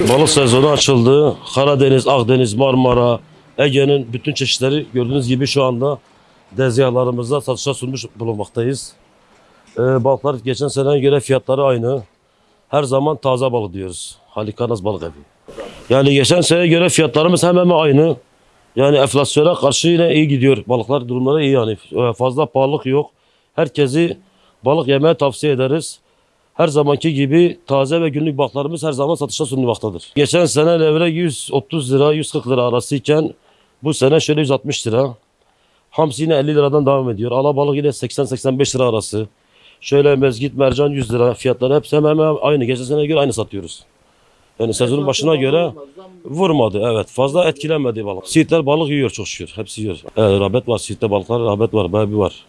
Balık sezonu açıldı. Karadeniz, Akdeniz, Marmara, Ege'nin bütün çeşitleri gördüğünüz gibi şu anda dezgahlarımızda satışa sunmuş bulunmaktayız. Ee, balıklar geçen seneye göre fiyatları aynı. Her zaman taze balık diyoruz. Halikarnaz balık evi. Yani geçen seneye göre fiyatlarımız hemen hemen aynı. Yani enflasyona karşı yine iyi gidiyor. Balıklar durumları iyi yani. Ee, Fazla pahalılık yok. Herkesi balık yemeye tavsiye ederiz. Her zamanki gibi taze ve günlük balıklarımız her zaman satışa sunulmaktadır. Geçen sene levrek 130 lira 140 lira arasıyken bu sene şöyle 160 lira. Hamsi yine 50 liradan devam ediyor. Alabalık yine 80-85 lira arası. Şöyle mezgit, mercan 100 lira fiyatları hepsi hemen hemen aynı. Geçen seneye göre aynı satıyoruz. Yani sezonun başına göre vurmadı evet. Fazla etkilenmedi balık. Siirtler balık yiyor çok şükür. Hepsi yiyor. Evet, rağbet var. Siirt'te balıklar rağbet var. Bayağı bir var.